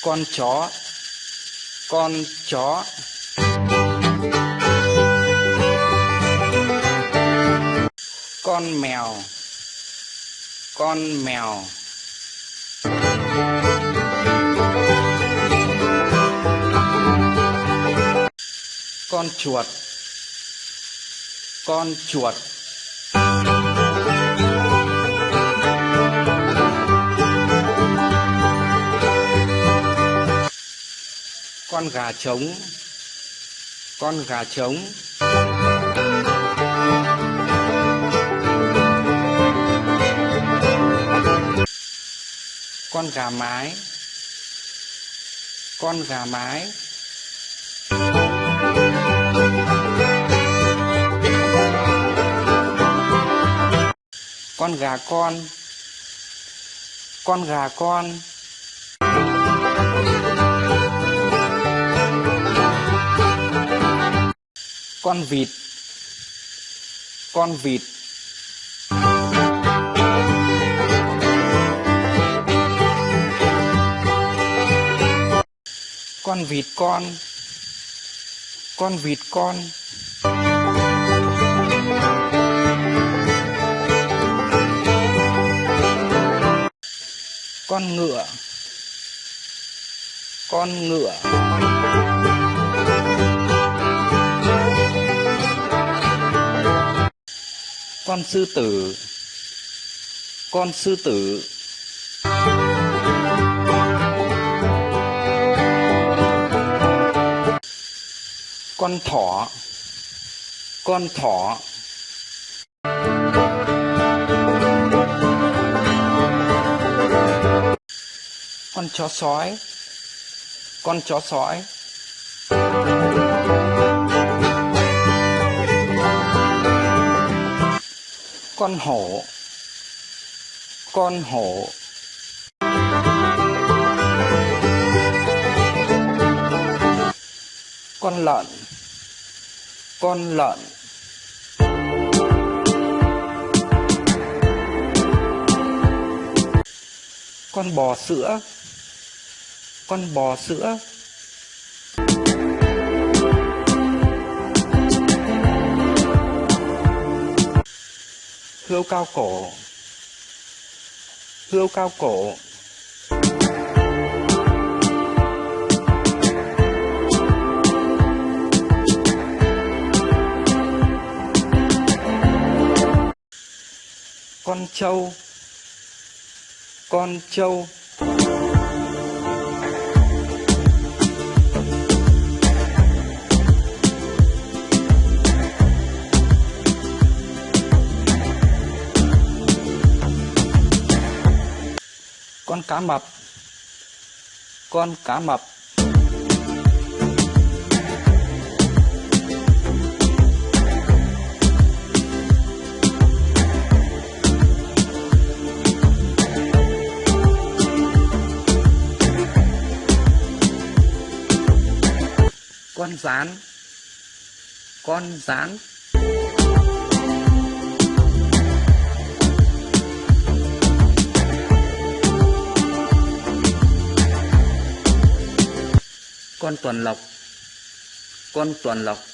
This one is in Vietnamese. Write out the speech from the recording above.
con chó con chó. Con mèo con mèo. Con chuột con chuột. Con gà trống, con gà trống. Con gà mái, con gà mái. Con gà con con gà con. Con vịt con vịt. Con vịt con con vịt con. Con ngựa con ngựa. Con sư tử, con sư tử. Con thỏ con thỏ. Con chó sói, con chó sói. Con hổ con hổ. Con lợn con lợn. Con bò sữa con bò sữa. Hươu cao cổ. Hươu cao cổ. Con trâu. Con trâu. Con cá mập. Con cá mập. Con rán. Con rán. Con tuần lộc con tuần lộc.